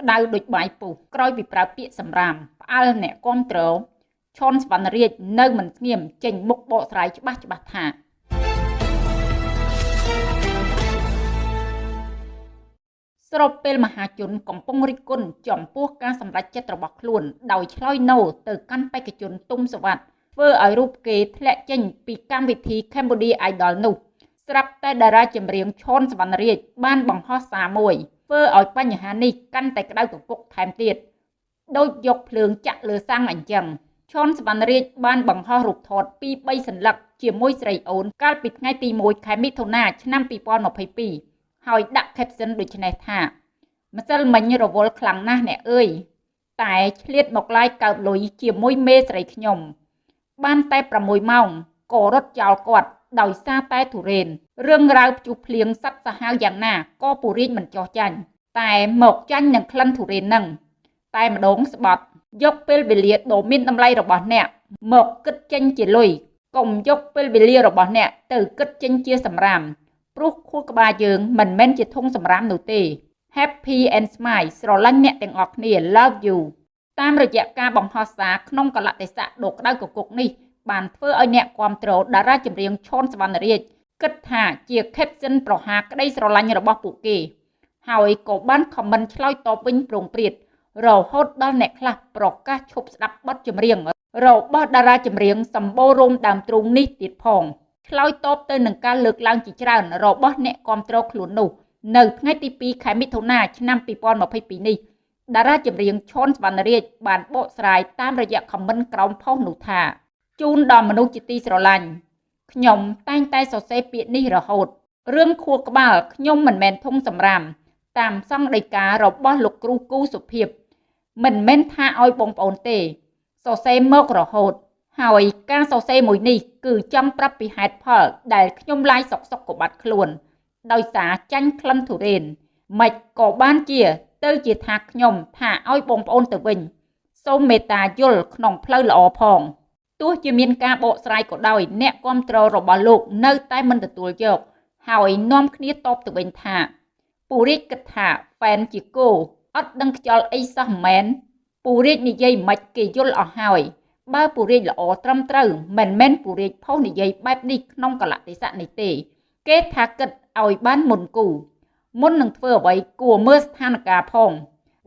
ក្តៅដូចបាយពុះក្រោយពីប្រើពាក្យសម្រាមផ្អើលអ្នកគាំទ្រឈុនសវណ្ណរាជនៅមិនស្ងៀមចេញមុខបកស្រាយច្បាស់ច្បាស់ថាស្របពេលមហាជនកំពុងរិះគន់ចំពោះការសម្រេចចិត្តរបស់ខ្លួន ដោយឆ្លើយណូទៅកាន់បេក្ខជនទុំសវັດធ្វើឲ្យរូបគេធ្លាក់ចេញពីកម្មវិធី Cambodia Idol នោះស្រាប់តែតារាចម្រៀងឈុនសវណ្ណរាជបានបង្ហោះសារមួយធ្វើឲ្យបញ្ហានេះកាន់តែក្តៅកគុកថែមទៀតដោយយកភ្លើងចាក់លើសាំងអញ្ចឹងឈុនសវណ្ណរាជបានបង្ហោះរូបថតពី3សន្លឹកជាមួយស្រីអូនកាលពីថ្ងៃទី1ខែមិថុនាឆ្នាំ2022ហើយដាក់ caption ដូចនេះថាម្សិលមិញរវល់ខ្លាំងណាស់អ្នកអើយតែឆ្លៀតមកឡាយកើតលុយជាមួយមេស្រីខ្ញុំ បានតែ6ម៉ោងក៏រត់ចោលគាត់ ដោយសារតែទុរេនរឿងរ៉ាវភ្ជុះភ្លៀងសັດសាហាវយ៉ាងណាក៏ពូរីកមិនចោះចាញ់តែមកចាញ់នឹងក្លិនទុរេននឹងតែម្ដងស្បត់យកពេលវេលាដ៏មានតម្លៃរបស់អ្នក មកគិតចេញជាលុយកុំយកពេលវេលារបស់អ្នកទៅគិតចេញជាសម្រាមព្រោះខួរក្បាលយើងមិនមែនជាធុងសម្រាមនោះទេ Happy and Smile ស្រឡាញ់អ្នកទាំងអស់គ្នា Love you តាមរយៈការបង្ហោះសារក្នុងកលតិស័កដ៏ក្តៅកគុកនេះ បានធ្វើឲ្យអ្នកគ្រប់គ្រងតារាចម្រៀងឈុនសវណ្ណរាជគិតថាជា caption ប្រហាក្តីស្រឡាញ់របស់ពួកគេ ហើយក៏បាន comment ឆ្លើយតបវិញប្រងព្រាតរហូតដល់អ្នកខ្លះប្រកាសឈប់ស្ដាប់បទចម្រៀងរបស់តារាចម្រៀងសម្បូររោមដើមទ្រូងនេះទៀតផងឆ្លើយតបទៅនឹងការលើកឡើងជាច្រើនរបស់អ្នកគ្រប់គ្រងខ្លួននោះនៅថ្ងៃទី2ខែមិថុនាឆ្នាំ2022នេះតារាចម្រៀងឈុនសវណ្ណរាជបានបកស្រាយតាមរយៈខមមិនក្រោមផុសនោះថា ជូនដល់មនុស្សជាទីស្រឡាញ់ខ្ញុំតែងតែសរសេរពាក្យនេះរហូតរឿងខួរក្បាលខ្ញុំមិនមែនធំសម្រាមតាមសង្ឃដីការបស់លោកគ្រូគូសុភាពមិនមែនថាឲ្យបងប្អូនទេសរសេរមករហូត ហើយការសរសេរមួយនេះគឺចង់ប្រាប់ពីហេតុផល ដែលខ្ញុំឡាយសុកសុកក៏បាត់ខ្លួន ដោយសារចាញ់ក្លិនទុរេនមិនក៏បានជា ទៅជាថាខ្ញុំថាឲ្យបងប្អូនទៅវិញ សូមមេត្តាយល់ក្នុងផ្លូវល្អផង ទោះជាមានការបកស្រាយក៏ដោយ អ្នកគ្រប់គ្រងរបស់លោកនៅតែមិនទទួលយក ហើយនាំគ្នាតបទៅវិញថាពូរាជគិតថាហ្វេនជាគោអត់ដឹងខ្យល់អីសោះមែនពូរាជនិយាយមិនគេយល់អស់ហើយបើពូរាជល្អត្រឹមត្រូវមិនមែនពូរាជផុសនិយាយបែបនេះក្នុងកលៈទេសៈនេះទេ គេថាគិតឲ្យបានមុនគូមុននឹងធ្វើអ្វីគួរមើលស្ថានភាពផង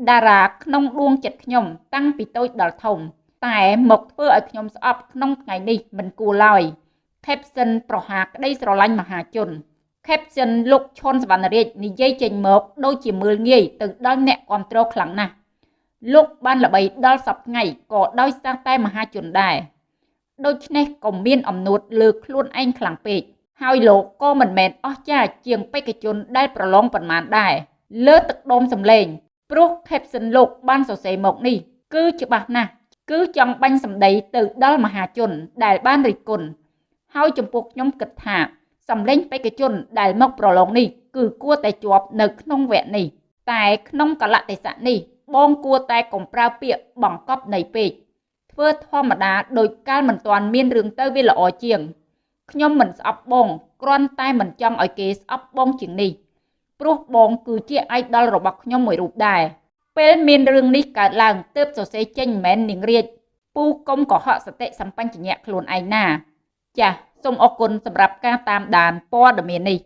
តារាក្នុងដួងចិត្តខ្ញុំ តាំងពីតូចដល់ធំ តែមកធ្វើឲ្យខ្ញុំស្អប់ក្នុងថ្ងៃនេះមិនគួរឡើយ Caption ប្រហាក្តីស្រឡាញ់មហាជន Caption លោកឈុនសវណ្ណរាជនិយាយចេញមកដូចជាមើលងាយទៅដល់អ្នកគ្រប់គ្រងខ្លាំងណាស់លោកបានល្បីដល់សពថ្ងៃក៏ដោយសារតែមហាជនដែរដូច្នេះក៏មានអំណួតលើខ្លួនឯងខ្លាំងពេកហើយលោកក៏មិនមែនអស់ចាជាងបេក្ខជនដែលប្រឡងប៉ុន្មានដែរលើទឹកដុំសម្លេងព្រោះ caption លោកបានសរសេរមកនេះគឺច្បាស់ណាស់ គឺចង់បាញ់សម្ដីទៅដល់មហាជន ដែលបានរិះគន់ហើយចំពោះខ្ញុំគិតថាសម្លេងបេក្ខជនដែលមកប្រឡងនេះគឺគួរតែជាប់នៅក្នុងវគ្គនេះ តែក្នុងកលៈទេសៈនេះបងគួរតែកុំប្រើពាក្យបង្កប់នៃពេកធ្វើធម្មតាដោយកាលមិនទាន់មានរឿងទៅវាល្អជាងខ្ញុំមិនស្អប់បងគ្រាន់តែមិនចង់ឲ្យគេស្អប់បងជាងនេះព្រោះបងគឺជាអាយដលរបស់ខ្ញុំមួយរូបដែរ ពេលមានរឿងនេះកើតឡើងទើបសរសេរចេញមិនមែននាងរាជពូកុំកុហកសតិសម្បញ្ញៈខ្លួនឯងណា ចាសសូមអរគុណសម្រាប់ការតាមដានព័ត៌មាននេះ